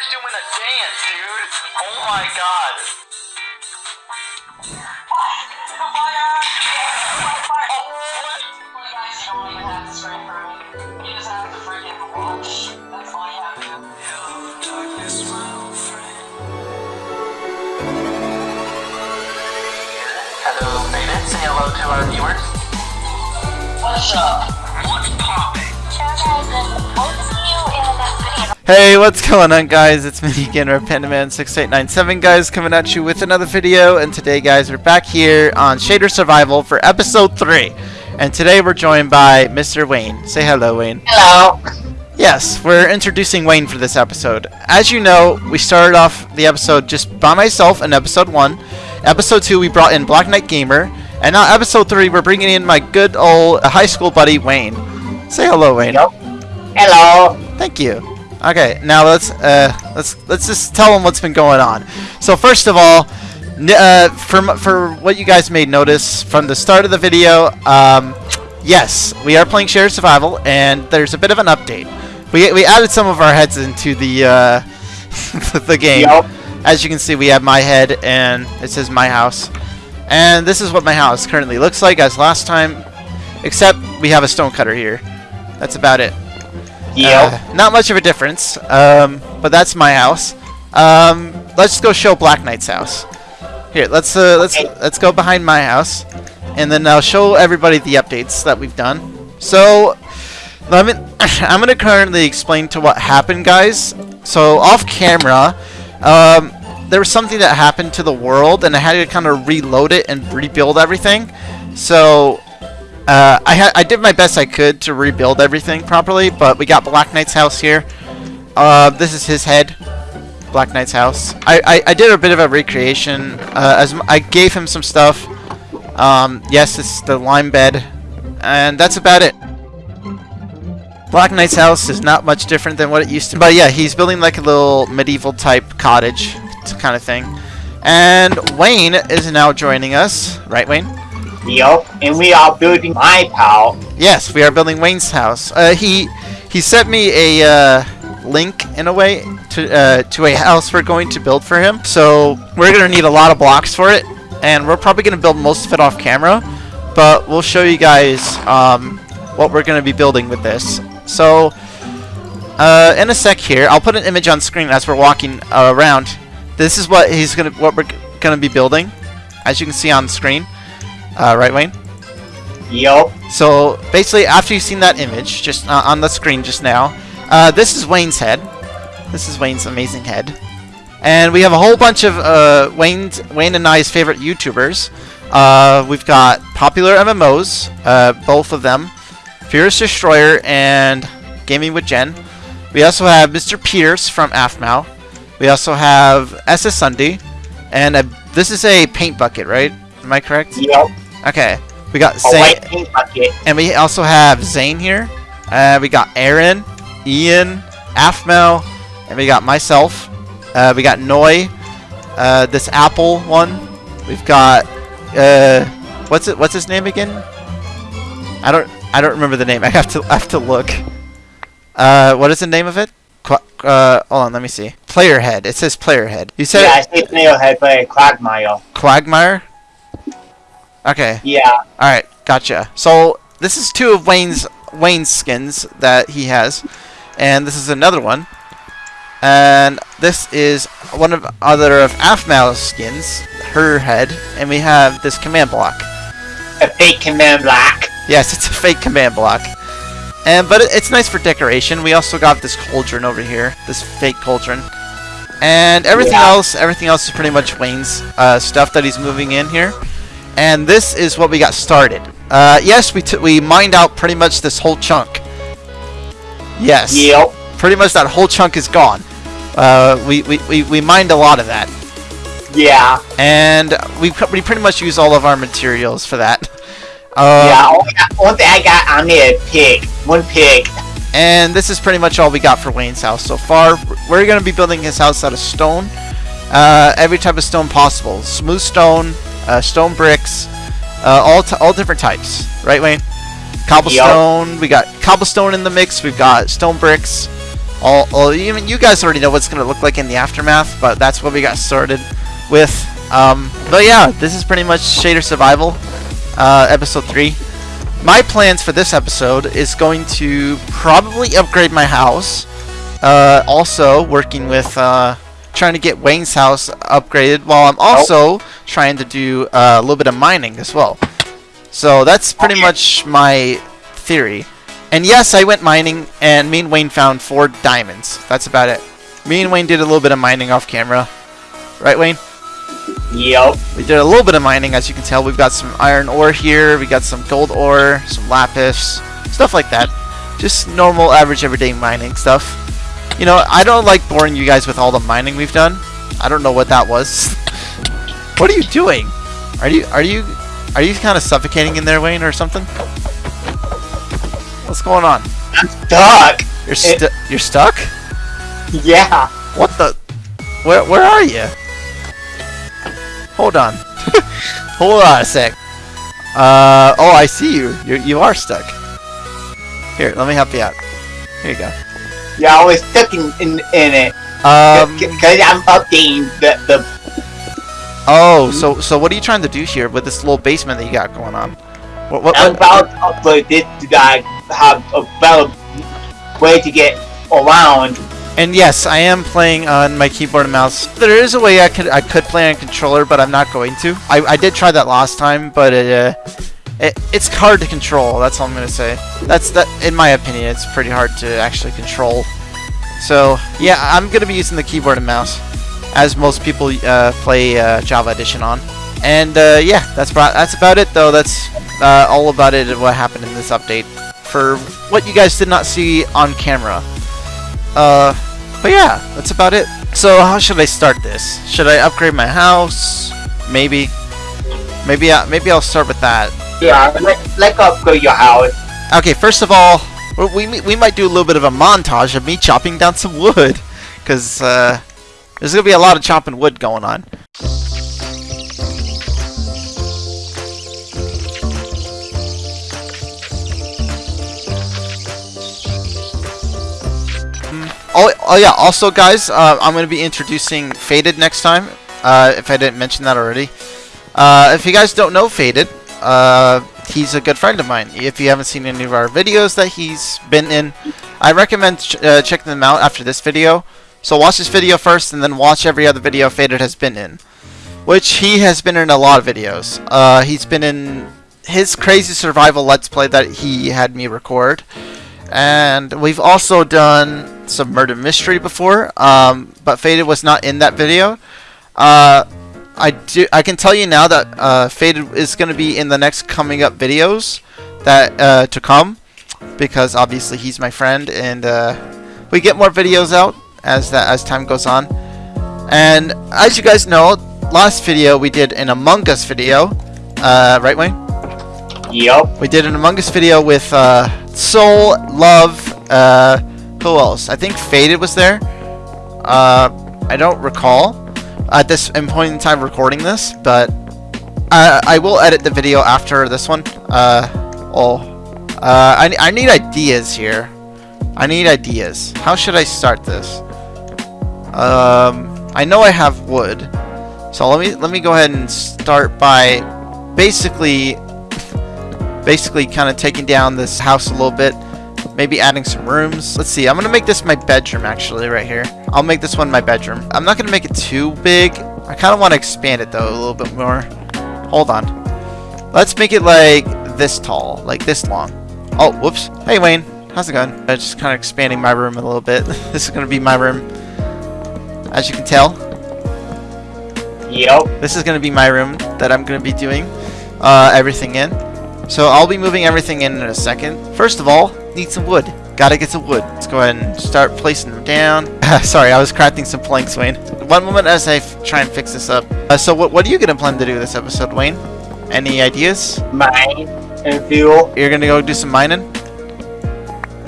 Shaders doing a dance, dude. Oh my god. Guys, don't even have to straight for me. He was at the friggin' watch. That's why I have to. Hello, Beta. Say hello to our viewers. What's up? What's poppin'? Hey, what's going on guys? It's me again, Pandaman6897 guys, coming at you with another video, and today guys, we're back here on Shader Survival for episode 3. And today we're joined by Mr. Wayne. Say hello, Wayne. Hello. Yes, we're introducing Wayne for this episode. As you know, we started off the episode just by myself in episode 1. Episode 2, we brought in Black Knight Gamer. And now episode 3, we're bringing in my good old high school buddy, Wayne. Say hello, Wayne. Hello. Thank you. Okay, now let's uh, let's let's just tell them what's been going on. So first of all, uh, for for what you guys may notice from the start of the video, um, yes, we are playing Shader Survival, and there's a bit of an update. We we added some of our heads into the uh, the game. Yep. As you can see, we have my head, and it says my house. And this is what my house currently looks like as last time, except we have a stone cutter here. That's about it. Yep. Uh, not much of a difference, um, but that's my house. Um, let's go show Black Knight's house. Here, let's uh, let's Okay. let's go behind my house, and then I'll show everybody the updates that we've done. So, let me, I'm gonna currently explain to what happened, guys. So off camera, um, there was something that happened to the world, and I had to kind of reload it and rebuild everything. So uh, I, I did my best I could to rebuild everything properly, but we got Black Knight's house here. Uh, this is his head. Black Knight's house. I, I, I did a bit of a recreation. Uh, as I gave him some stuff. Um, yes, it's the lime bed, and that's about it. Black Knight's house is not much different than what it used to. be. But yeah, he's building like a little medieval type cottage kind of thing. And Wayne is now joining us, right, Wayne? Yep. And we are building my pal. Yes, we are building Wayne's house. Uh, he he sent me a uh, link in a way to uh, to a house we're going to build for him. So we're gonna need a lot of blocks for it, and we're probably gonna build most of it off camera. But we'll show you guys um, what we're gonna be building with this. So uh, in a sec here, I'll put an image on screen as we're walking uh, around. This is what he's gonna what we're gonna be building, as you can see on screen. Uh, right, Wayne? Yep. So basically, after you've seen that image just uh, on the screen just now, uh, this is Wayne's head. This is Wayne's amazing head, and we have a whole bunch of uh, Wayne's Wayne and I's favorite YouTubers. Uh, we've got popular MMOs, uh, both of them, Fierce Destroyer and Gaming with Jen. We also have Mr. Pierce from AFMAO. We also have SSundee, and uh this is a paint bucket, right? Am I correct? Yep. Okay. We got Zane, white paint bucket. and we also have Zane here. Uh, we got Aaron, Ian, Afmel, and we got myself. Uh, we got Noi, uh, this Apple one. We've got uh, what's it? What's his name again? I don't. I don't remember the name. I have to. I have to look. Uh, what is the name of it? Uh, hold on. Let me see. Player head. It says player head. You said Yeah, I say Snail head, but Quagmire. Quagmire. Okay. Yeah. All right, gotcha. So this is two of Wayne's Wayne's skins that he has, and this is another one, and this is one of other of Afmal's skins, her head, and we have this command block. A fake command block. Yes, it's a fake command block, and but it, it's nice for decoration. We also got this cauldron over here, this fake cauldron, and everything Yeah. else. Everything else is pretty much Wayne's uh, stuff that he's moving in here. And this is what we got started. Uh, yes, we, t- we mined out pretty much this whole chunk. Yes. Yep. Pretty much that whole chunk is gone. Uh, we, we, we, we mined a lot of that. Yeah. And we, we pretty much use all of our materials for that. Uh, yeah. Only, one thing I got on is pig. One pig. And this is pretty much all we got for Wayne's house so far. We're going to be building his house out of stone. Uh, every type of stone possible. Smooth stone, uh, stone bricks, uh, all, t- all different types. Right, Wayne? Cobblestone. We got cobblestone in the mix. We've got stone bricks. all, all even you guys already know what's gonna look like in the aftermath, but that's what we got started with. Um, but yeah, this is pretty much Shader Survival, uh, episode three. My plans for this episode is going to probably upgrade my house. Uh, also working with uh, trying to get Wayne's house upgraded, while I'm also trying to do uh, a little bit of mining as well. So that's pretty Okay. much my theory. And yes, I went mining, and me and Wayne found four diamonds. That's about it. Me and Wayne did a little bit of mining off camera. Right, Wayne? Yep. We did a little bit of mining, as you can tell. We've got some iron ore here, we got some gold ore, some lapis, stuff like that. Just normal, average, everyday mining stuff. You know, I don't like boring you guys with all the mining we've done. I don't know what that was. what are you doing? Are you are you are you kind of suffocating in there, Wayne, or something? What's going on? I'm stuck. You're stu you're stuck? Yeah. What the? Where where are you? Hold on. Hold on a sec. Uh oh, I see you. You you are stuck. Here, let me help you out. Here you go. Yeah, I was stuck in, in, in it. Um. Because I'm updating the, the Oh, so so what are you trying to do here with this little basement that you got going on? What what? I'm about to upload this to I have a better way to get around. and yes, I am playing on my keyboard and mouse. There is a way I could I could play on controller, but I'm not going to. I I did try that last time, but it. Uh, it, it's hard to control. That's all I'm gonna say. That's that. In my opinion, it's pretty hard to actually control. So yeah, I'm gonna be using the keyboard and mouse, as most people uh, play uh, Java Edition on. And uh, yeah, that's about that's about it though. That's uh, all about it. What happened in this update for what you guys did not see on camera. Uh, but yeah, that's about it. So how should I start this? Should I upgrade my house? Maybe. Maybe I, maybe I'll start with that. Yeah, let, let's upgrade your house. Okay, first of all, we, we, might do a little bit of a montage of me chopping down some wood. Because uh, there's going to be a lot of chopping wood going on. Oh, oh yeah, also guys, uh, I'm going to be introducing Faded next time, uh, if I didn't mention that already. Uh, if you guys don't know Faded, uh, he's a good friend of mine. If you haven't seen any of our videos that he's been in, I recommend ch uh, checking them out after this video. So watch this video first, and then watch every other video Faded has been in. Which he has been in a lot of videos. Uh, he's been in his crazy survival let's play that he had me record. And we've also done some murder mystery before, um, but Faded was not in that video. Uh, I do. I can tell you now that uh, Faded is going to be in the next coming up videos that uh, to come, because obviously he's my friend, and uh, we get more videos out as that as time goes on. And as you guys know, last video we did an Among Us video, uh, right, Wayne? Yep. We did an Among Us video with uh, Soul, Love, uh, who else? I think Faded was there. Uh, I don't recall at this point in time recording this, but I, I will edit the video after this one. Uh, oh, uh, I, I need ideas here. I need ideas. How should I start this? Um, I know I have wood, so let me let me go ahead and start by basically basically kind of taking down this house a little bit maybe adding some rooms. Let's see I'm gonna make this my bedroom actually right here. I'll make this one my bedroom. I'm not gonna make it too big. I kind of want to expand it though a little bit more. Hold on. Let's make it like this tall like this long. Oh whoops. Hey Wayne. How's it going? I'm just kind of expanding my room a little bit. This is gonna be my room. As you can tell. Yep. this is going to be my room that I'm going to be doing uh, everything in. So I'll be moving everything in in a second. First of all, need some wood. Gotta get some wood. Let's go ahead and start placing them down. Sorry, I was crafting some planks, Wayne. One moment as I f try and fix this up. Uh, so what, what are you to plan to do this episode, Wayne? Any ideas? Mine and fuel. You're going to go do some mining?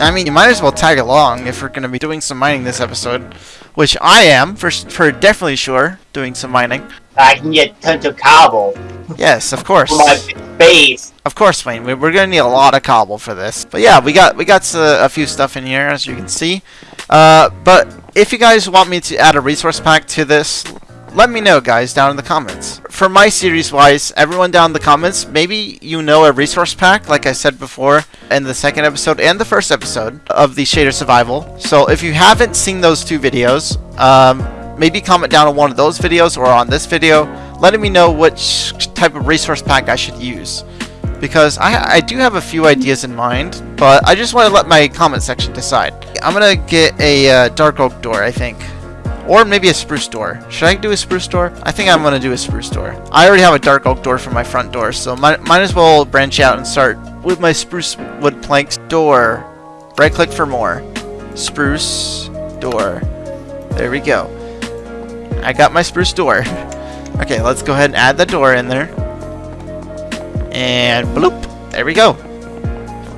I mean, you might as well tag along if we're going to be doing some mining this episode. Which I am, for, for definitely sure, doing some mining. I can get tons of cobble Yes, of course. for my base. Of course, Wayne. we- We're gonna need a lot of cobble for this. But yeah, we got we got uh, a few stuff in here, as you can see. Uh, but if you guys want me to add a resource pack to this, let me know guys down in the comments. For my series wise, everyone down in the comments, maybe you know a resource pack like I said before in the second episode and the first episode of the Shader Survival. So if you haven't seen those two videos, um, maybe comment down on one of those videos or on this video, letting me know which type of resource pack I should use. Because I, I do have a few ideas in mind, but I just want to let my comment section decide. I'm going to get a uh, dark oak door, I think. Or maybe a spruce door. Should I do a spruce door? I think I'm going to do a spruce door. I already have a dark oak door for my front door, so might, might as well branch out and start with my spruce wood planks door. Right click for more. Spruce door. There we go. I got my spruce door. okay, let's go ahead and add the door in there. And bloop. There we go.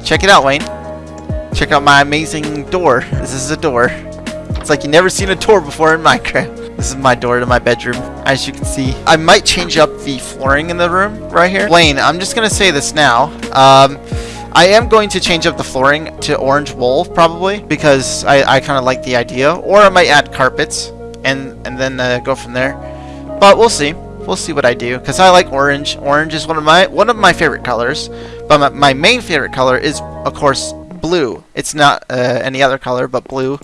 Check it out, Wayne. Check out my amazing door. This is a door. It's like you never seen a door before in Minecraft. This is my door to my bedroom, as you can see. I might change up the flooring in the room right here. Wayne, I'm just going to say this now. Um, I am going to change up the flooring to orange wool, probably, because I, I kind of like the idea. Or I might add carpets and, and then uh, go from there. But we'll see. We'll see what I do, because I like orange. Orange is one of my one of my favorite colors. But my, my main favorite color is, of course, blue. It's not uh, any other color, but blue.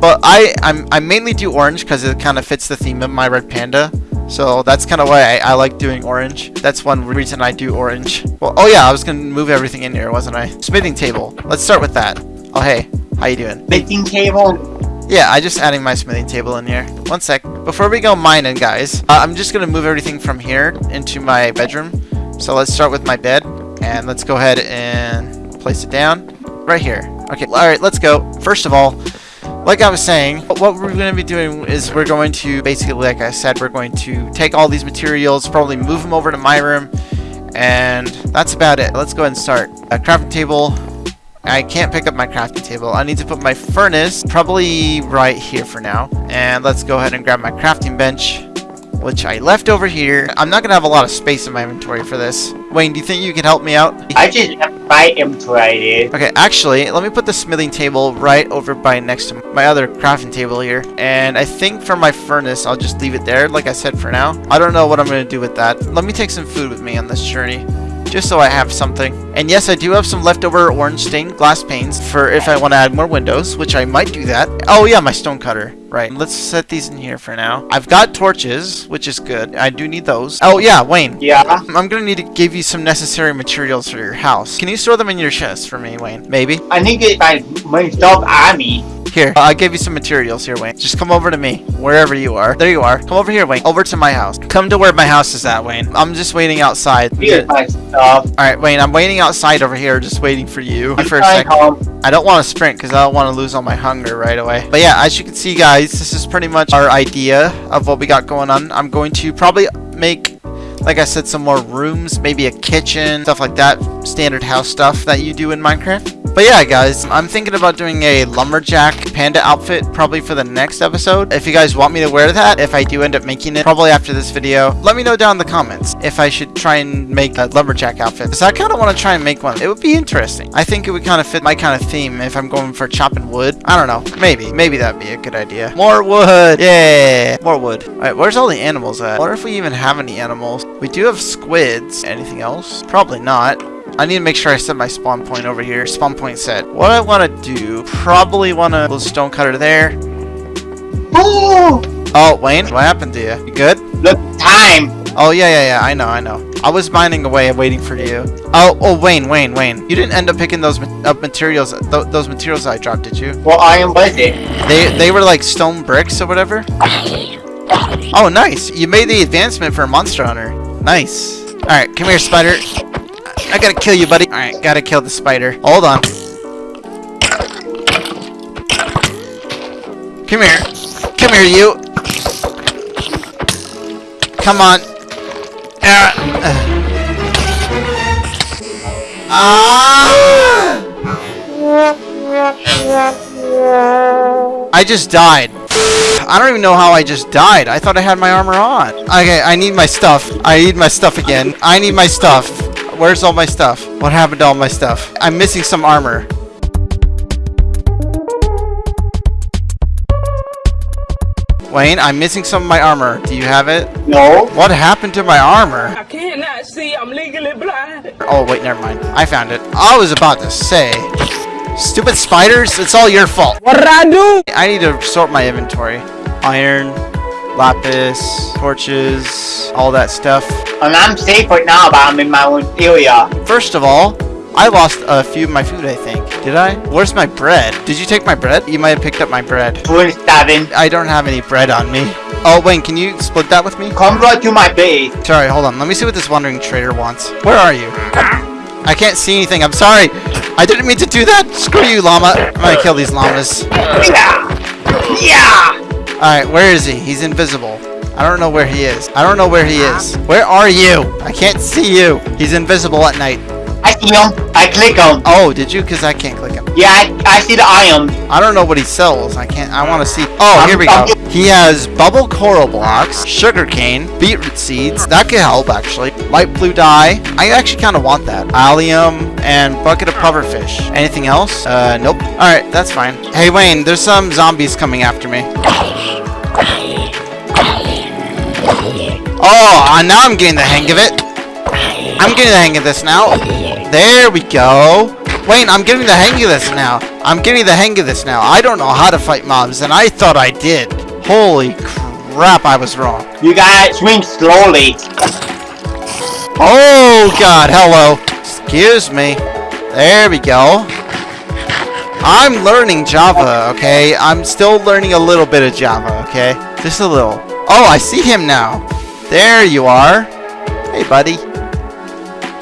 But I I'm, I mainly do orange because it kind of fits the theme of my red panda. So that's kind of why I, I, like doing orange. That's one reason I do orange. Well, oh yeah, I was gonna move everything in here, wasn't I? Smithing table. Let's start with that. Oh hey, how you doing? Smithing table. Yeah, I just adding my smithing table in here. One sec. Before we go mining, guys, uh, I'm just gonna move everything from here into my bedroom. So let's start with my bed, and let's go ahead and place it down right here. Okay, all right, let's go. First of all, like I was saying, what we're going to be doing is we're going to, basically, like I said, we're going to take all these materials, probably move them over to my room, and that's about it. Let's go ahead and start. A crafting table. I can't pick up my crafting table. I need to put my furnace probably right here for now. And let's go ahead and grab my crafting bench which I left over here. I'm not going to have a lot of space in my inventory for this. Wayne, do you think you can help me out? I just have my inventory. Okay, actually, let me put the smithing table right over by next to my other crafting table here. And I think for my furnace, I'll just leave it there, like I said for now. I don't know what I'm going to do with that. Let me take some food with me on this journey just so I have something. And yes, I do have some leftover orange stained glass panes for if I want to add more windows, which I might do that. Oh yeah, my stone cutter. Right, let's set these in here for now. I've got torches, which is good. I do need those. Oh yeah, Wayne. Yeah? I'm gonna need to give you some necessary materials for your house. Can you store them in your chest for me, Wayne? Maybe? I need to get my, my dog army. Here, uh, I'll give you some materials here, Wayne. Just come over to me, wherever you are. There you are. Come over here, Wayne. Over to my house. Come to where my house is at, Wayne. I'm just waiting outside. Here's my stuff. Alright, Wayne, I'm waiting outside over here, just waiting for you for a second. Home. I don't want to sprint because I don't want to lose all my hunger right away. But yeah, as you can see, guys, this is pretty much our idea of what we got going on. I'm going to probably make like I said, some more rooms, maybe a kitchen, stuff like that, standard house stuff that you do in Minecraft. But yeah, guys, I'm thinking about doing a lumberjack panda outfit probably for the next episode. If you guys want me to wear that, if I do end up making it, probably after this video, let me know down in the comments if I should try and make a lumberjack outfit. Because I kind of want to try and make one. It would be interesting. I think it would kind of fit my kind of theme if I'm going for chopping wood. I don't know. Maybe. Maybe that'd be a good idea. More wood. Yeah. More wood. Alright, where's all the animals at? I wonder if we even have any animals. We do have squids. Anything else? Probably not. I need to make sure I set my spawn point over here. Spawn point set. What I want to do, probably want a little stone cutter there. Oh! Oh, Wayne, what happened to you? You good? Look, time! Oh, yeah, yeah, yeah, I know, I know. I was mining away waiting for you. Oh, oh, Wayne, Wayne, Wayne. You didn't end up picking those ma up materials, th those materials I dropped, did you? Well, I am with it. They, they were like stone bricks or whatever? Oh, nice. You made the advancement for Monster Hunter. Nice. Alright, come here, spider. I gotta kill you, buddy. Alright, gotta kill the spider. Hold on. Come here. Come here, you. Come on. Ah. Ah. I just died. I don't even know how I just died. I thought I had my armor on. Okay, I need my stuff. I need my stuff again. I need my stuff. Where's all my stuff? What happened to all my stuff? I'm missing some armor. Wayne, I'm missing some of my armor. Do you have it? No. What happened to my armor? I cannot see. I'm legally blind. Oh, wait, never mind. I found it. I was about to say. Stupid spiders, it's all your fault. What did I do? I need to sort my inventory. Iron, lapis, torches, all that stuff. And I'm safe right now, but I'm in my own area. First of all, I lost a few of my food, I think. Did I? Where's my bread? Did you take my bread? You might have picked up my bread. 27. I don't have any bread on me. Oh, Wayne, can you split that with me? Come right to my base. Sorry, hold on. Let me see what this wandering trader wants. Where are you? I can't see anything. I'm sorry. I didn't mean to do that. Screw you, llama. I'm gonna kill these llamas. Yeah. Yeah. Alright, where is he? He's invisible. I don't know where he is. I don't know where he is. Where are you? I can't see you. He's invisible at night. I see him. I click him. Oh, did you? Because I can't click him. Yeah, I, I see the iron. I don't know what he sells. I can't. I want to see. Oh, here we go. He has bubble coral blocks, sugar cane, beetroot seeds. That could help actually. Light blue dye. I actually kind of want that. Allium and bucket of pufferfish. Anything else? Uh, nope. All right, that's fine. Hey Wayne, there's some zombies coming after me. Oh, uh, now I'm getting the hang of it. I'm getting the hang of this now. There we go. Wayne, I'm getting the hang of this now. I'm getting the hang of this now. I don't know how to fight mobs, and I thought I did. Holy crap, I was wrong. You gotta swing slowly. Oh, God, hello. Excuse me. There we go. I'm learning Java, okay? I'm still learning a little bit of Java, okay? Just a little. Oh, I see him now. There you are. Hey, buddy.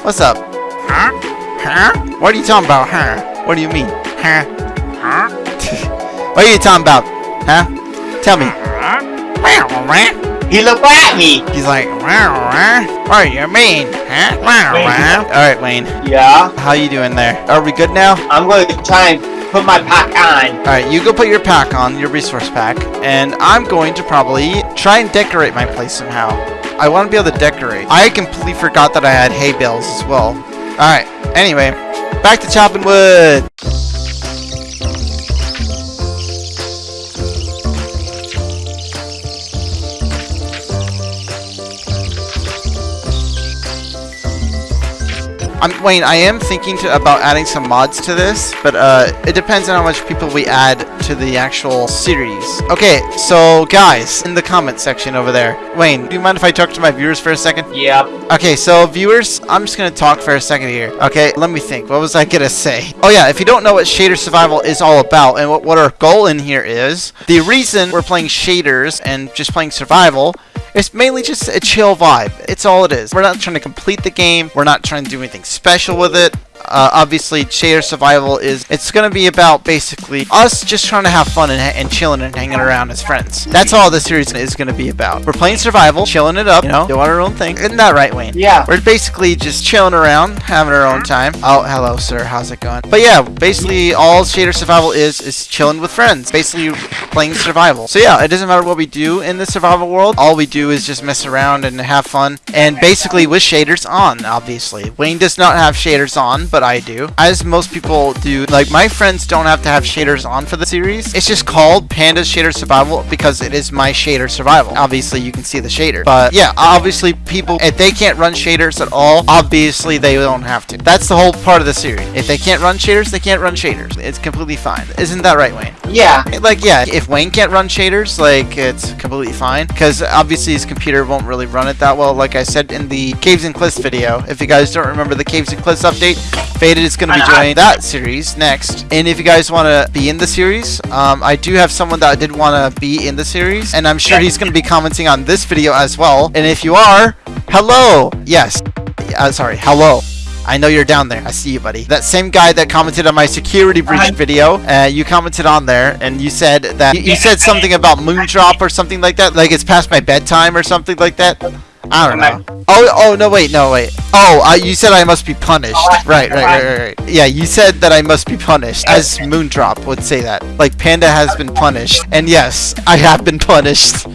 What's up? Huh? Huh? What are you talking about, huh? What do you mean? Huh? Huh? what are you talking about? Huh? Tell me. He looked at me. He's like, what do you mean? Huh? Alright, Wayne. Yeah. How you doing there? Are we good now? I'm going to try and put my pack on. Alright, you go put your pack on, your resource pack, and I'm going to probably try and decorate my place somehow. I want to be able to decorate. I completely forgot that I had hay bales as well. Alright, anyway, back to chopping wood. I'm, Wayne, I am thinking to, about adding some mods to this, but uh, it depends on how much people we add to the actual series. Okay, so guys, in the comment section over there, Wayne, do you mind if I talk to my viewers for a second? Yep. Okay, so viewers, I'm just gonna talk for a second here. Okay, let me think. What was I gonna say? Oh yeah, if you don't know what shader survival is all about and what, what our goal in here is, the reason we're playing shaders and just playing survival it's mainly just a chill vibe. It's all it is. We're not trying to complete the game. We're not trying to do anything special with it. Uh, obviously, Shader Survival is, it's going to be about basically us just trying to have fun and, and chilling and hanging around as friends. That's all this series is going to be about. We're playing Survival, chilling it up, you know, doing our own thing. Isn't that right, Wayne? Yeah. We're basically just chilling around, having our own time. Oh, hello, sir. How's it going? But yeah, basically all Shader Survival is, is chilling with friends. Basically playing Survival. So yeah, it doesn't matter what we do in the Survival world. All we do is just mess around and have fun. And basically with shaders on, obviously. Wayne does not have shaders on, but I do. As most people do. Like, my friends don't have to have shaders on for the series. It's just called Panda Shader Survival because it is my shader survival. Obviously, you can see the shader. But yeah, obviously, people, if they can't run shaders at all, obviously, they don't have to. That's the whole part of the series. If they can't run shaders, they can't run shaders. It's completely fine. Isn't that right, Wayne? Yeah. Like, yeah, if Wayne can't run shaders, like, it's completely fine. Because obviously his computer won't really run it that well. Like I said in the Caves and Cliffs video. If you guys don't remember the Caves and Cliffs update, Faded is going to be joining that series next. And if you guys want to be in the series, um, I do have someone that did want to be in the series. And I'm sure he's going to be commenting on this video as well. And if you are, hello. Yes. Uh, sorry, hello. I know you're down there. I see you, buddy. That same guy that commented on my security breach Hi. video, uh, you commented on there, and you said that you, you said something about Moondrop or something like that, like it's past my bedtime or something like that. I don't know. Oh, oh no, wait, no, wait. Oh, uh, you said I must be punished. Right, right, right, right, right. Yeah, you said that I must be punished, as Moondrop would say that. Like Panda has been punished, and yes, I have been punished.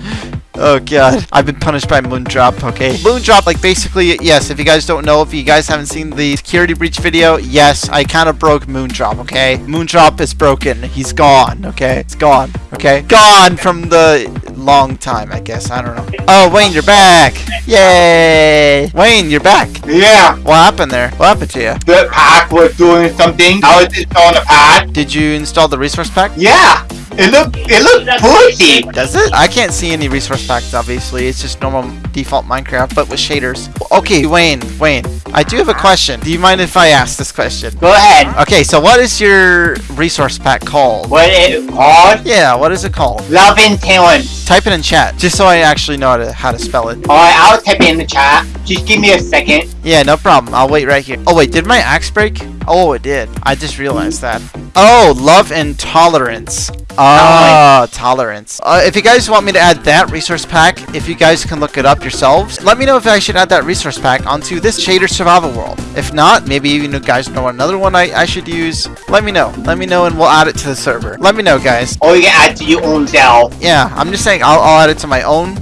Oh god, I've been punished by Moondrop, okay? Moondrop, like basically, yes, if you guys don't know, if you guys haven't seen the security breach video, yes, I kind of broke Moondrop, okay? Moondrop is broken. He's gone, okay? It's gone, okay? Gone from the long time, I guess. I don't know. Oh, Wayne, you're back! Yay! Wayne, you're back. Yeah, What happened there? What happened to you? the pack was doing something. I was just on the pad. Did you install the resource pack? Yeah, it looked it looked pretty. Does it? I can't see any resource packs, obviously. It's just normal default Minecraft, but with shaders. Okay, Wayne, Wayne, I do have a question. Do you mind if I ask this question? Go ahead. Okay, so what is your resource pack called? What it called? Yeah, what is it called? Love and talent. Type it in chat, just so I actually know how to, how to spell it. Alright, I'll type it in the chat. Just give me a second. Yeah, no problem. I'll wait right here. Oh, wait, did my axe break? Oh, it did. I just realized that. Oh, love and tolerance. Oh, tolerance. Uh, if you guys want me to add that resource pack, if you guys can look it up yourselves, let me know if I should add that resource pack onto this Shader Survival World. If not, maybe you guys know another one I, I should use. Let me know. Let me know and we'll add it to the server. Let me know, guys. Or you can add to your own self. Yeah, I'm just saying I'll, I'll add it to my own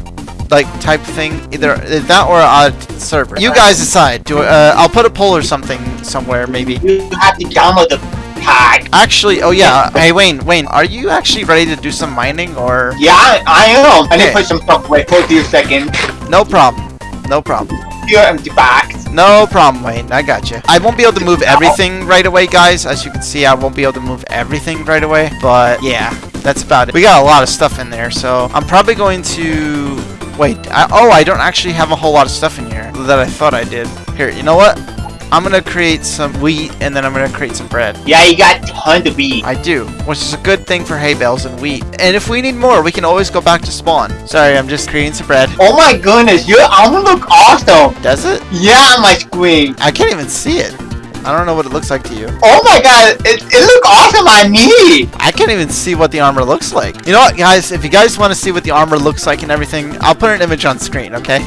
like type thing either that or I'll add it to the server you guys decide do uh, I'll put a poll or something somewhere maybe You have to download the pack. actually oh yeah. Hey Wayne Wayne are you actually ready to do some mining or? Yeah, I, I am. I need to put some stuff away. For a few seconds. no problem. No problem. Here, empty bags. no problem Wayne. I got you. I won't be able to move everything right away guys. As you can see I won't be able to move everything right away. But yeah that's about it. We got a lot of stuff in there so I'm probably going to wait. I, oh I don't actually have a whole lot of stuff in here that I thought I did. Here you know what I'm gonna create some wheat and then I'm gonna create some bread Yeah, you got tons of wheat. I do, which is a good thing for hay bales and wheat. And if we need more, we can always go back to spawn. Sorry, I'm just creating some bread. Oh my goodness, your armor look awesome. Does it? Yeah, my screen. I can't even see it. I don't know what it looks like to you. Oh my god, it, it look awesome on me. I can't even see what the armor looks like. You know what, guys? If you guys want to see what the armor looks like and everything, I'll put an image on screen, okay?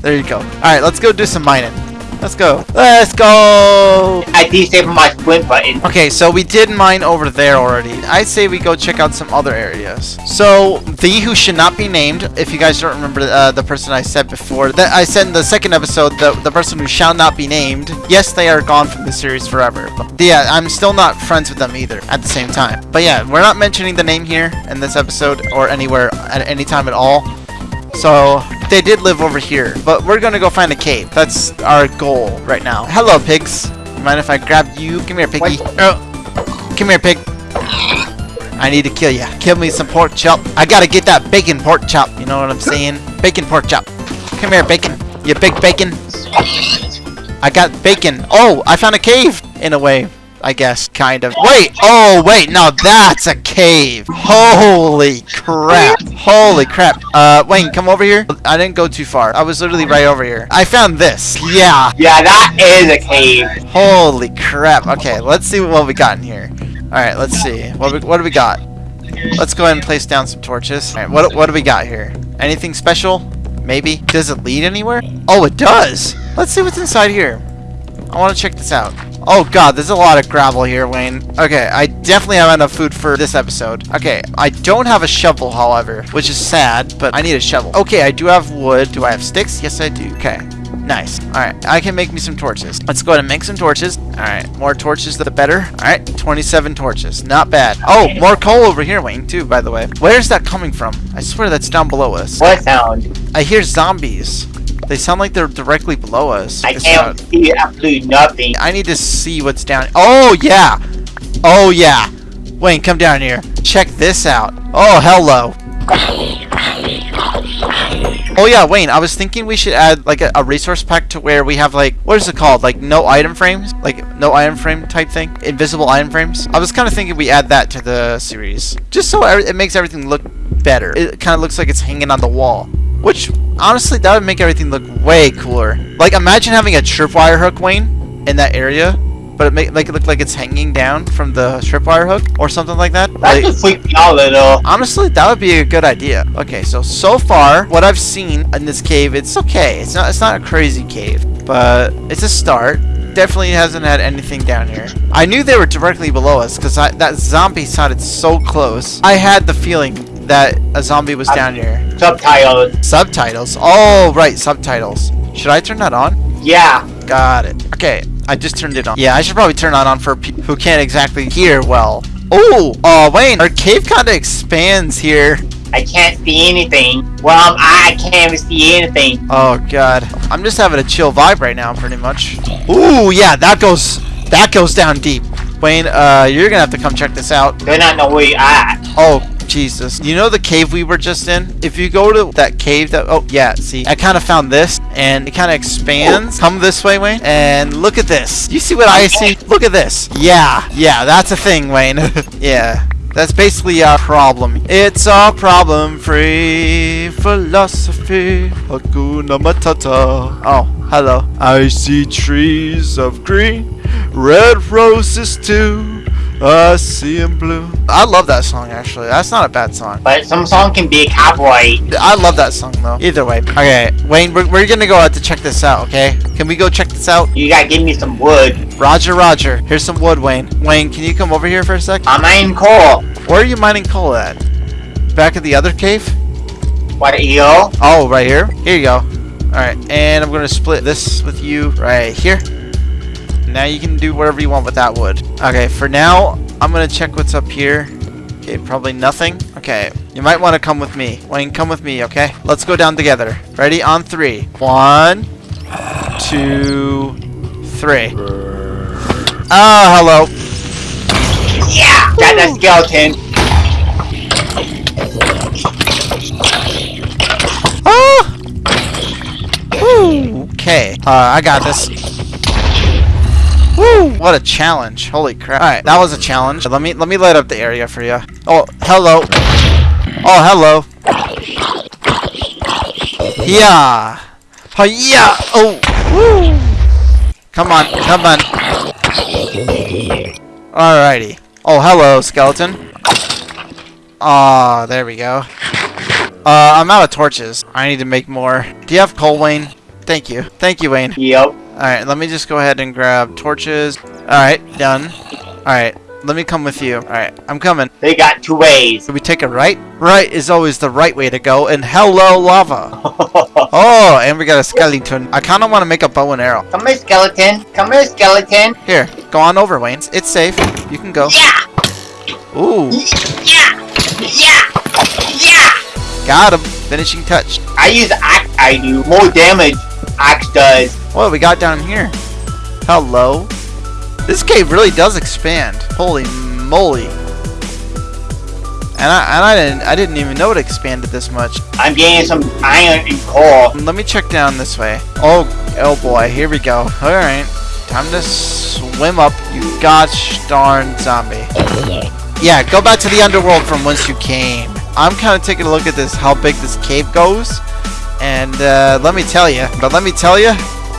There you go. Alright, let's go do some mining. Let's go. Let's go! I disable my sprint button. Okay, so we did mine over there already. I say we go check out some other areas. So, the who should not be named, if you guys don't remember uh, the person I said before, that I said in the second episode, the, the person who shall not be named, yes, they are gone from the series forever. But yeah, I'm still not friends with them either at the same time. But yeah, we're not mentioning the name here in this episode or anywhere at any time at all. So, they did live over here, but we're gonna go find a cave. That's our goal right now. Hello, pigs. Mind if I grab you? Come here, piggy. Oh. Come here, pig. I need to kill you. Kill me some pork chop. I gotta get that bacon pork chop. You know what I'm saying? Bacon pork chop. Come here, bacon. You big bacon. I got bacon. Oh, I found a cave. In a way, I guess, kind of. Wait. Oh, wait. No, that's a cave. Holy crap. Holy crap. Uh, Wayne, come over here. I didn't go too far. I was literally right over here. I found this. Yeah. Yeah, that is a cave. Holy crap. Okay, let's see what we got in here. Alright, let's see. What, we, what do we got? Let's go ahead and place down some torches. Alright, what, what do we got here? Anything special? Maybe? Does it lead anywhere? Oh, it does! Let's see what's inside here. I want to check this out. Oh god, there's a lot of gravel here, Wayne. Okay, I definitely have enough food for this episode. Okay, I don't have a shovel, however, which is sad, but I need a shovel. Okay, I do have wood. Do I have sticks? Yes, I do. Okay. Nice. Alright, I can make me some torches. Let's go ahead and make some torches. Alright, more torches the better. Alright, 27 torches. Not bad. Oh, more coal over here, Wayne, too, by the way. Where's that coming from? I swear that's down below us. What sound? I hear zombies. They sound like they're directly below us. I It's can't not- see absolutely nothing. I need to see what's down. Oh, yeah. Oh, yeah. Wayne, come down here. Check this out. Oh, hello. Oh yeah, Wayne, I was thinking we should add like a, a resource pack to where we have like, what is it called? Like no item frames? Like no item frame type thing? Invisible item frames? I was kind of thinking we add that to the series. Just so it makes everything look better. It kind of looks like it's hanging on the wall. Which, honestly, that would make everything look way cooler. Like imagine having a tripwire hook, Wayne, in that area. But it make, make it look like it's hanging down from the tripwire hook or something like that. That Like- just freaked me out a little. Honestly, that would be a good idea. Okay, so so far, what I've seen in this cave, it's okay. It's not it's not a crazy cave, but it's a start. Definitely hasn't had anything down here. I knew they were directly below us because that zombie sounded so close. I had the feeling that a zombie was down here. Subtitles. Subtitles. Oh, right, subtitles. Should I turn that on? Yeah. Got it. Okay, I just turned it on. Yeah, I should probably turn that on for people who can't exactly hear well. Oh, uh, Wayne, our cave kind of expands here. I can't see anything. Well, I'm, can't see anything. Oh god. I'm just having a chill vibe right now, pretty much. Ooh, yeah, that goes that goes down deep. Wayne, uh, you're gonna have to come check this out. They're not know where you at. Oh, Jesus. You know the cave we were just in? If you go to that cave that oh yeah, see, I kinda found this and it kinda expands. Come this way, Wayne. And look at this. You see what I see? Look at this. Yeah, yeah, that's a thing, Wayne. yeah. That's basically our problem. It's our problem-free philosophy. Hakuna Matata. Oh, hello. I see trees of green, red roses too. I see them blue. I love that song actually. That's not a bad song. But some song can be copyright. I love that song though. Either way. Okay, Wayne, we're, we're gonna go out to check this out, okay? Can we go check this out? You gotta give me some wood. Roger, Roger. Here's some wood, Wayne. Wayne, can you come over here for a sec? I'm in coal. Where are you mining coal at? Back at the other cave? What eel? Oh, right here? Here you go. Alright, and I'm gonna split this with you right here. Now you can do whatever you want with that wood. Okay, for now, I'm gonna check what's up here. Okay, probably nothing. Okay, you might want to come with me. Wayne, come with me, okay? Let's go down together. Ready? On three. One, two, three. Oh, hello. Yeah! Got that skeleton. Ah! Okay, uh, I got this. Woo! What a challenge! Holy crap! All right, that was a challenge. Let me let me light up the area for you. Oh, hello. Oh, hello. Yeah. Oh, yeah. Oh. Woo! Come on, come on. Alrighty. Oh, hello, skeleton. Ah, there we go. Uh, I'm out of torches. I need to make more. Do you have coal, Wayne? Thank you. Thank you, Wayne. Yep. Alright, let me just go ahead and grab torches. Alright, done. Alright, let me come with you. Alright, I'm coming. They got two ways. Do we take a right? Right is always the right way to go, and hello, lava. Oh, and we got a skeleton. I kind of want to make a bow and arrow. Come here, skeleton. Come here, skeleton. Here, go on over, Wayne. It's safe. You can go. Yeah! Ooh, Yeah! Yeah! Yeah! got him. Finishing touch. I use axe, I do. More damage axe does. What we got down here? Hello. This cave really does expand. Holy moly. And I, and I didn't I didn't even know it expanded this much. I'm getting some iron and coal. Let me check down this way. Oh oh boy, here we go. Alright. Time to swim up, you gosh darn zombie. Yeah, go back to the underworld from whence you came. I'm kind of taking a look at this, how big this cave goes. And uh, let me tell you, but let me tell you,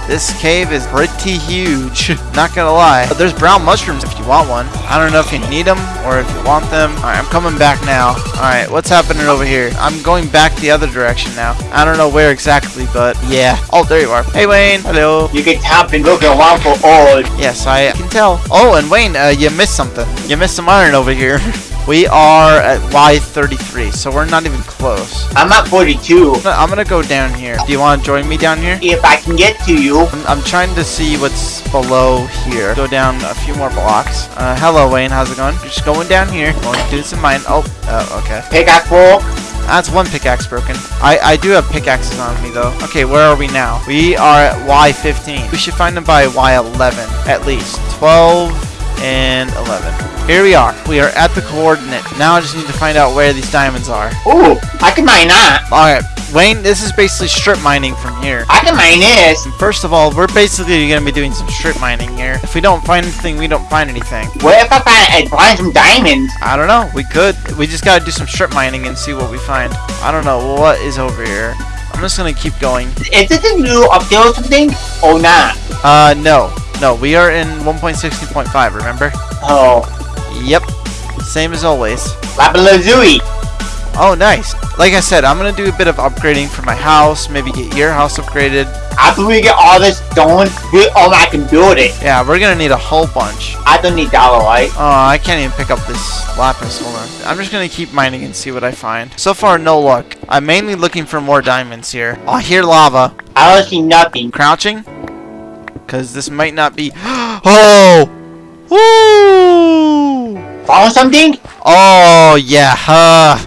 this cave is pretty huge. Not gonna lie. But there's brown mushrooms if you want one. I don't know if you need them or if you want them. Alright, I'm coming back now. Alright, what's happening over here? I'm going back the other direction now. I don't know where exactly, but yeah. Oh, there you are. Hey, Wayne. Hello. You can tap and look around for oil. Yes, I can tell. Oh, and Wayne, uh, you missed something. You missed some iron over here. we are at Y33, so we're not even close. I'm at 42. I'm gonna- go down here. Do you want to join me down here? If I can get to you. I'm, I'm trying to see what's below here. Go down a few more blocks. Uh, hello, Wayne. How's it going? Just going down here. Going to do some mine. Oh, oh, okay. Pickaxe fork. That's one pickaxe broken. I, I do have pickaxes on me, though. Okay, where are we now? We are at Y15. We should find them by Y11, at least. 12 and 11. Here we are. We are at the coordinate. Now I just need to find out where these diamonds are. Ooh, I can mine that. Alright, Wayne, this is basically strip mining from here. I can mine this. First of all, we're basically going to be doing some strip mining here. If we don't find anything, we don't find anything. What if I find, I find some diamonds? I don't know. We could. We just got to do some strip mining and see what we find. I don't know. What is over here? I'm just to keep going. Is this a new update or something? Or not? Uh, no. No, we are in 1.60.5, remember? Oh, Yep. Same as always. Lapalazui. Oh, nice. Like I said, I'm going to do a bit of upgrading for my house. Maybe get your house upgraded. After we get all this done, we, oh, I can build it. Yeah, we're going to need a whole bunch. I don't need dollar, right? Oh, I can't even pick up this lapis. Hold on. I'm just gonna keep mining and see what I find. So far, no luck. I'm mainly looking for more diamonds here. I hear lava. I don't see nothing. Crouching? Because this might not be... Oh! Woo! Found something? Oh, yeah. Uh,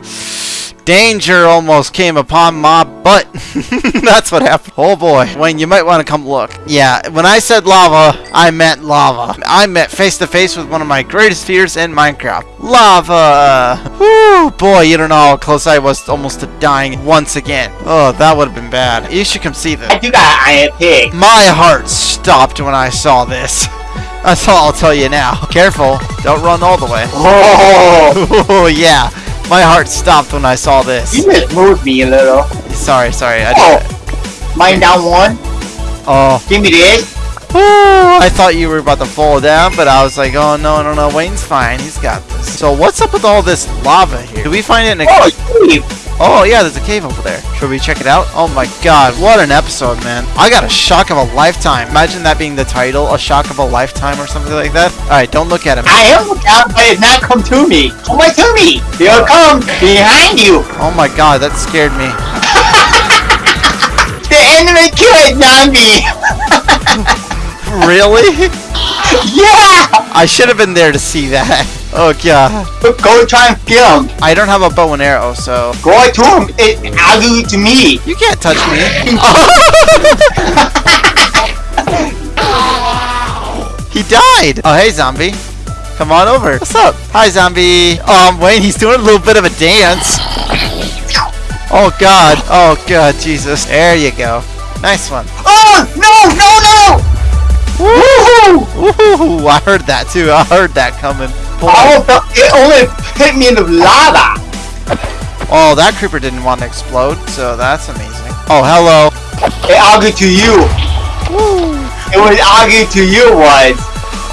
Danger almost came upon my butt. That's what happened. Oh boy. Wayne, you might want to come look. Yeah, when I said lava, I meant lava. I met face to face with one of my greatest fears in Minecraft. Lava! Woo! Boy, you don't know how close I was almost to dying once again. Oh, that would have been bad. You should come see this. I do got an iron pig. My heart stopped when I saw this. That's all I'll tell you now. Careful, don't run all the way. Oh yeah, my heart stopped when I saw this. you just moved me a little. Sorry, sorry. I Oh, did. mine down one. Oh, Give me this. I thought you were about to fall down, but I was like, oh no, no, no. Wayne's fine. He's got this. So what's up with all this lava here? Do we find it in a? Oh. Oh yeah, there's a cave over there. Should we check it out? Oh my god, what an episode, man. I got a shock of a lifetime. Imagine that being the title, a shock of a lifetime or something like that. Alright, don't look at him. I am looking out, but it's not come to me. Come right to me. Here it comes. Behind you. Oh my god, that scared me. The enemy killed zombie. Really? yeah. I should have been there to see that. Oh god. Go try and kill him. I don't have a bow and arrow, so Go right to him. It, it to me. you can't touch me. he died. Oh hey zombie. Come on over. What's up? Hi zombie. Um Wayne, he's doing a little bit of a dance. Oh god. Oh god, Jesus. There you go. Nice one. Oh no no no! Woohoo! Ooh, I heard that too. I heard that coming. Boy. Oh, it only hit me in the lava. Oh, that creeper didn't want to explode, so that's amazing. Oh, hello. It argued to you. It was argued to you was.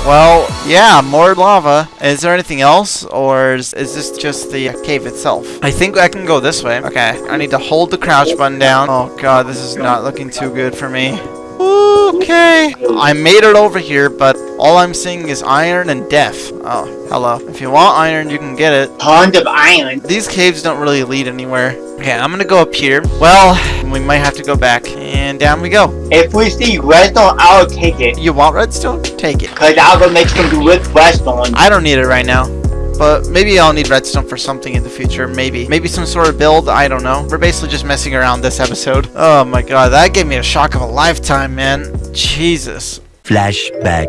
Well, yeah, more lava. Is there anything else, or is, is this just the cave itself? I think I can go this way. Okay, I need to hold the crouch button down. Oh god, this is not looking too good for me. Okay, I made it over here, but all I'm seeing is iron and death. Oh, hello. If you want iron, you can get it. Tons of iron. These caves don't really lead anywhere. Okay, I'm gonna go up here. Well, we might have to go back, and down we go. If we see redstone, I'll take it. You want redstone? Take it. Cause I'll go make some with redstone. I don't need it right now. But maybe I'll need redstone for something in the future. Maybe. Maybe some sort of build. I don't know. We're basically just messing around this episode. Oh my god, that gave me a shock of a lifetime, man. Jesus. Flashback.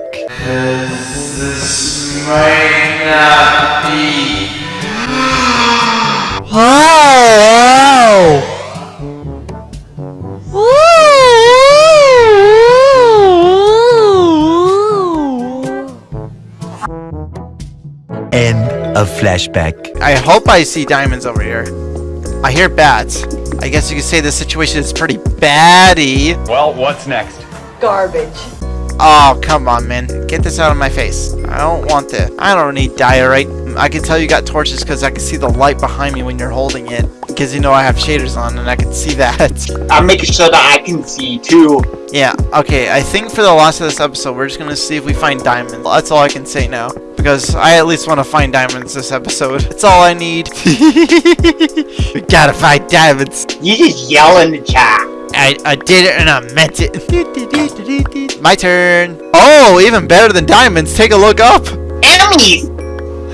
This might not be. Wow! End flashback. I hope I see diamonds over here. I hear bats. I guess you could say the situation is pretty baddie. Well, what's next? Garbage. Oh, come on, man. Get this out of my face. I don't want this. I don't need diorite. I can tell you got torches because I can see the light behind me when you're holding it. Because you know I have shaders on and I can see that. I'm making sure that I can see too. yeah, okay. I think for the last of this episode, we're just going to see if we find diamonds. That's all I can say now. Because I at least want to find diamonds this episode. That's all I need. we gotta find diamonds. You just yell in the chat. I, I did it and I meant it. My turn. Oh, even better than diamonds. Take a look up. Enemies!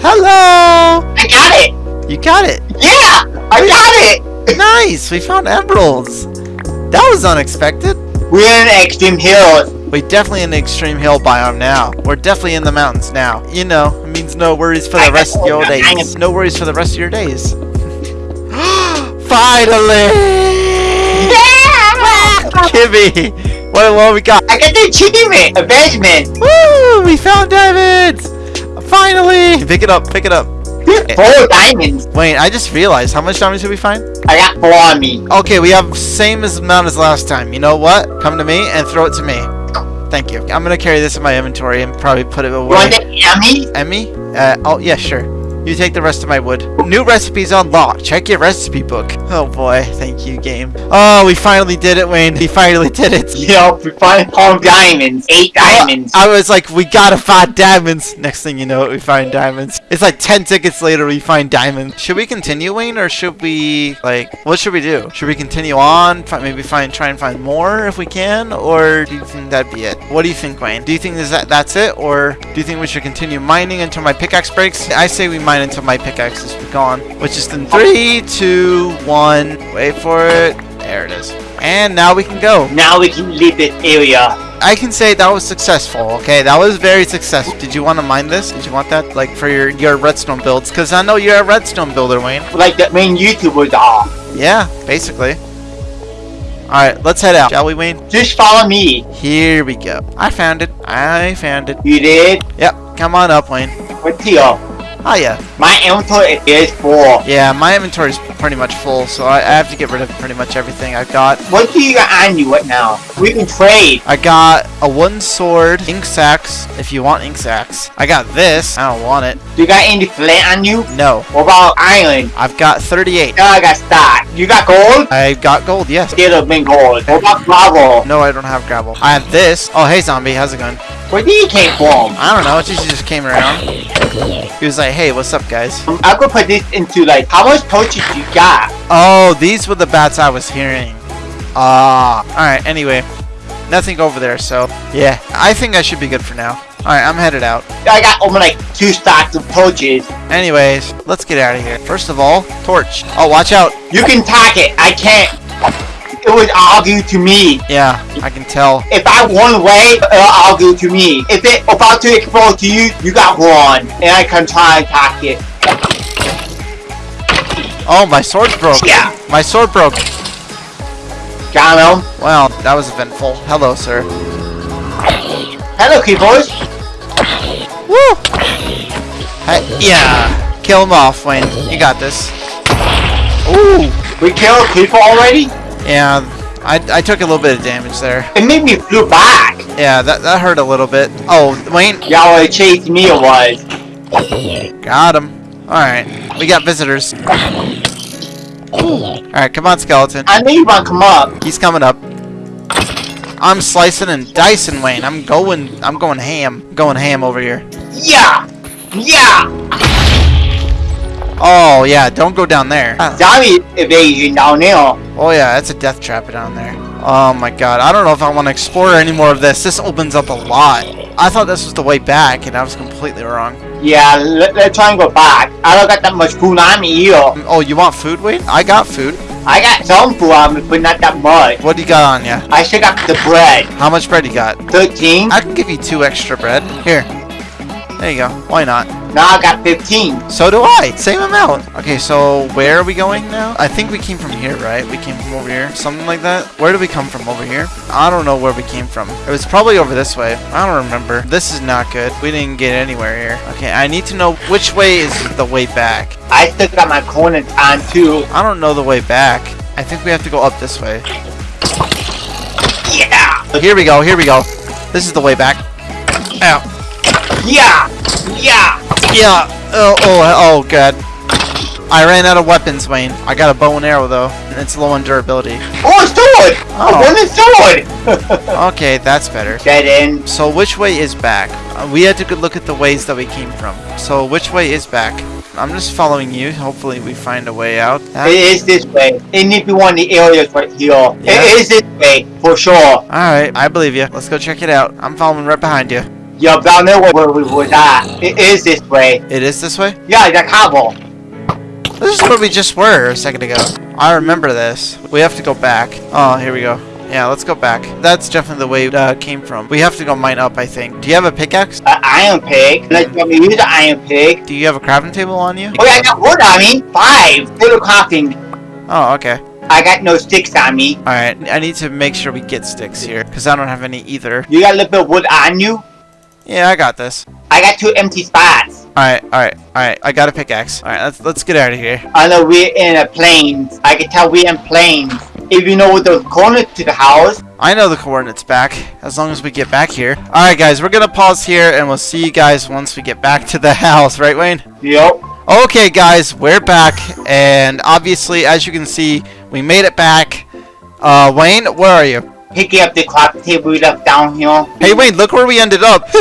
Hello. I got it! You got it. Yeah! I got it! Nice. We found emeralds. That was unexpected. We're in extreme hills. We definitely in the extreme hill biome now. We're definitely in the mountains now. You know, it means no worries for the rest of your days. No worries for the rest of your days. Finally! Yeah! Kimmy! What, what we got? I got the achievement! Advancement! Woo! We found diamonds! Finally! Pick it up, pick it up. Four diamonds! Wait, I just realized, how much diamonds did we find? I got four on me. Okay, we have same as amount as last time. You know what? Come to me and throw it to me. Thank you. I'm gonna carry this in my inventory and probably put it You away. want the Emmy? Emmy? Uh, oh, yeah, sure. You take the rest of my wood. New recipes unlocked. Check your recipe book. Oh boy, thank you, game. Oh, we finally did it, Wayne. We finally did it. Yep, we find four diamonds. Eight diamonds. I was like, we gotta find diamonds. Next thing you know, we find diamonds. It's like 10 tickets later, we find diamonds. Should we continue, Wayne, or should we, like, what should we do? Should we continue on? Maybe find, try and find more if we can? Or do you think that'd be it? What do you think, Wayne? Do you think is that that's it? Or do you think we should continue mining until my pickaxe breaks? I say we mine until my pickaxe is gone. Which is in three, two, one. Wait for it. There it is. And now we can go. Now we can leave the area. I can say that was successful. Okay, that was very successful. Did you want to mine this? Did you want that, like, for your your redstone builds? Because I know you're a redstone builder, Wayne. Like the main YouTuber, are. Yeah, basically. All right, let's head out, shall we, Wayne? Just follow me. Here we go. I found it. I found it. You did? Yep. Come on up, Wayne. What's here? Oh, Hiya. My inventory is full. Yeah, my inventory is pretty much full, so I, I have to get rid of pretty much everything I've got. What do you got on you right now? We can trade. I got a wooden sword, ink sacks, if you want ink sacks. I got this. I don't want it. Do you got any flint on you? No. What about iron? I've got 38. Now I got stock. You got gold? I got gold, yes. Get a big gold. What about gravel? No, I don't have gravel. I have this. Oh, hey, zombie. How's it going? Where did he came from? I don't know. It just, just came around. He was like, hey, what's up, guys? Um, I'm gonna put this into like, how much torches you got? Oh, these were the bats I was hearing. Ah. Alright, anyway. Nothing over there, so yeah. I think I should be good for now. Alright, I'm headed out. I got only like two stacks of torches. Anyways, let's get out of here. First of all, torch. Oh, watch out. You can tack it. I can't. It was argue to me. Yeah, I can tell. If I one away, it'll argue to me. If it about to explode to you, you got one, and I can try and attack it. Oh, my sword broke. Yeah. My sword broke. Got him. Well, that was eventful. Hello, sir. Hello, keyboards. Woo! Hey, yeah. Kill him off, Wayne. You got this. Ooh. We killed people already. Yeah, I, I took a little bit of damage there. It made me flew back. Yeah, that, that hurt a little bit. Oh, Wayne, Y'all wanna me what? got him. Alright, we got visitors. Alright, come on, skeleton. I know you wanna come up. He's coming up. I'm slicing and dicing, Wayne. I'm going, I'm going ham. Going ham over here. Yeah. Yeah. Oh, yeah, don't go down there. Uh, Zombie evasion down there. Oh, yeah, that's a death trap down there. Oh, my God. I don't know if I want to explore any more of this. This opens up a lot. I thought this was the way back, and I was completely wrong. Yeah, let, let's try and go back. I don't got that much food on me here. Mm, oh, you want food, Wayne? I got food. I got some food on me, but not that much. What do you got on you? I still got the bread. How much bread you got? 13. I can give you two extra bread. Here. There you go. Why not? Now I got 15. So do I. Same amount. Okay, so where are we going now? I think we came from here, right? We came from over here. Something like that. Where did we come from? Over here? I don't know where we came from. It was probably over this way. I don't remember. This is not good. We didn't get anywhere here. Okay, I need to know which way is the way back. I still got my corners on too. I don't know the way back. I think we have to go up this way. Yeah. Here we go. Here we go. This is the way back. Ow. Yeah. Yeah. Yeah. Oh, oh, oh, god. I ran out of weapons, Wayne. I got a bow and arrow, though. And it's low on durability. Oh, a sword. Oh. A wooden sword. Okay, that's better. Dead end. So which way is back? Uh, we had to look at the ways that we came from. So which way is back? I'm just following you. Hopefully we find a way out. It is this way. It need be one of the areas right here. Yeah. It is this way, for sure. Alright, I believe you. Let's go check it out. I'm following right behind you. Yup, down there where we was at. It is this way. It is this way? Yeah, the cobble. This is where we just were a second ago. I remember this. We have to go back. Oh, here we go. Yeah, let's go back. That's definitely the way it uh, came from. We have to go mine up, I think. Do you have a pickaxe? An iron pig. Let's let me use the iron pig. Do you have a crafting table on you? Oh, yeah, I got wood on me. Five. Little crafting. Oh, okay. I got no sticks on me. Alright, I need to make sure we get sticks here, because I don't have any either. You got a little bit of wood on you. Yeah, I got this. I got two empty spots. Alright, alright, alright. I got a pickaxe. Alright, let's let's get out of here. I know we're in a plains. I can tell we're in plains. If you know the corner to the house, I know the coordinates back, as long as we get back here. Alright guys, we're gonna pause here and we'll see you guys once we get back to the house, right Wayne? yep. Okay guys, we're back, and obviously, as you can see, we made it back. Uh, Wayne, where are you? Picking up the crafting table we left down here. Hey Wayne, look where we ended up!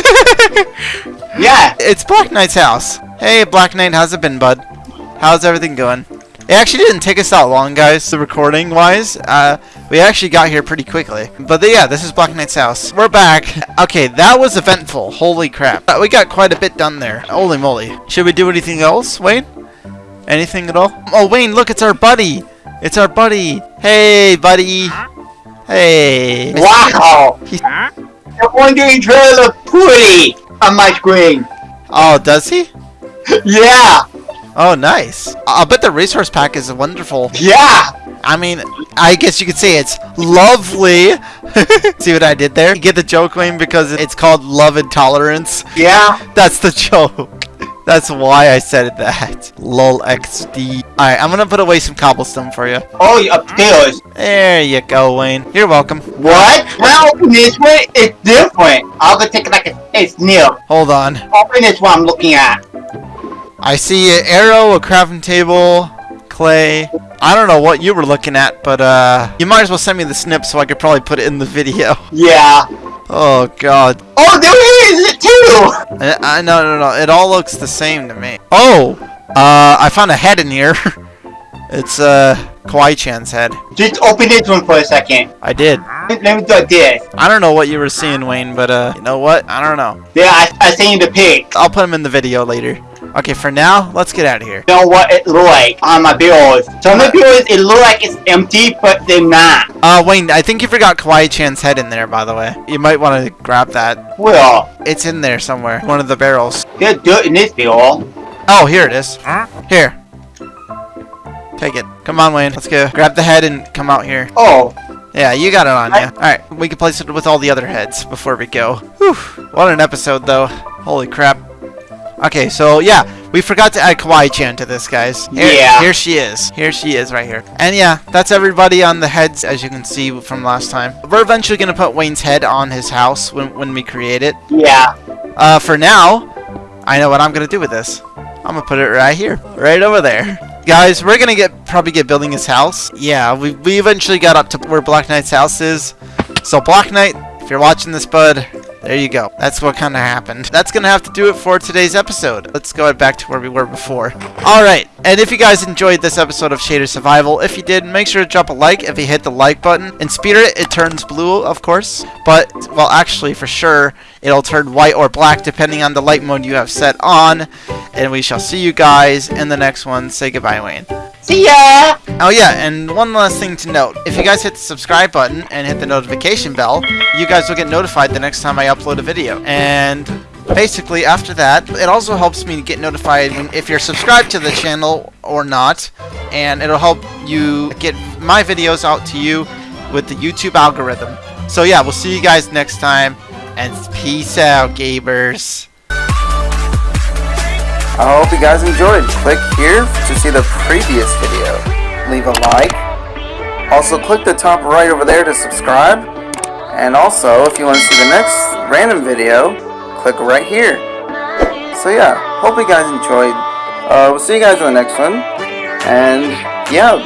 Yeah. it's Black Knight's house. Hey Black Knight, how's it been, bud? How's everything going? It actually didn't take us that long, guys, the recording wise. Uh, we actually got here pretty quickly. But yeah, this is Black Knight's house. We're back. Okay, that was eventful. Holy crap. Uh, we got quite a bit done there. Holy moly. Should we do anything else, Wayne? Anything at all? Oh, Wayne, look, it's our buddy. It's our buddy. Hey, buddy. Hey. Wow! He- The wandering trader pretty on my screen. Oh, does he? Yeah! Oh, nice. I'll bet the resource pack is wonderful. Yeah! I mean, I guess you could say it's lovely. See what I did there? You get the joke, Wayne, because it's called love intolerance. Yeah! That's the joke. That's why I said that. Lol XD. Alright, I'm gonna put away some cobblestone for you. Oh, you upstairs. There you go, Wayne. You're welcome. What? Open this one, it's different. I'll go take it like a, it's new. Hold on. Open this one I'm looking at. I see an arrow, a crafting table, clay. I don't know what you were looking at, but uh, you might as well send me the snip so I could probably put it in the video. Yeah. Oh god. Oh, there is, it too! I, I no no no. It all looks the same to me. Oh, uh, I found a head in here. it's uh Kawaii Chan's head. Just open this one for a second. I did. Let me do this. I don't know what you were seeing, Wayne, but uh, you know what? I don't know. Yeah, I, I seen the pic. I'll put him in the video later. Okay, for now, let's get out of here. You know what it look like on my bills. Some of the bills, it look like it's empty, but they're not. Uh, Wayne, I think you forgot Kawaii Chan's head in there, by the way. You might want to grab that. Well, It's in there somewhere. One of the barrels. there's dirt in this bill. Oh, here it is. Here. Take it. Come on, Wayne. Let's go. Grab the head and come out here. Oh, Yeah, you got it on you. Alright, we can place it with all the other heads before we go. Whew. What an episode, though. Holy crap. Okay, so yeah, we forgot to add Kawaii-chan to this, guys. Here, Yeah. Here she is. Here she is right here. And yeah, that's everybody on the heads, as you can see from last time. We're eventually going to put Wayne's head on his house when, when we create it. yeah. Uh, for now, I know what I'm gonna do with this. I'm gonna put it right here, right over there. Guys, we're gonna get probably get building his house. Yeah, we, we eventually got up to where Black Knight's house is. So Black Knight, if you're watching this, bud, there you go. That's what kind of happened. That's gonna have to do it for today's episode. Let's go back to where we were before. All right, and if you guys enjoyed this episode of Shader Survival, if you did, make sure to drop a like. If you hit the like button, in Spirit, it turns blue, of course. But well, actually, for sure, it'll turn white or black depending on the light mode you have set on. And we shall see you guys in the next one. Say goodbye, Wayne. See ya! Oh yeah, and one last thing to note. If you guys hit the subscribe button and hit the notification bell, you guys will get notified the next time I upload a video. And basically after that, it also helps me get notified if you're subscribed to the channel or not. And it'll help you get my videos out to you with the YouTube algorithm. So yeah, we'll see you guys next time. And peace out, gamers. I hope you guys enjoyed. Click here to see the previous video. Leave a like. Also click the top right over there to subscribe. And also, if you want to see the next random video, click right here. So yeah, hope you guys enjoyed. Uh, we'll see you guys in the next one. And yeah,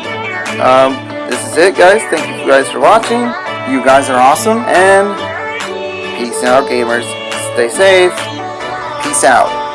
um, this is it guys. Thank you guys for watching. You guys are awesome. And peace out gamers. Stay safe. Peace out.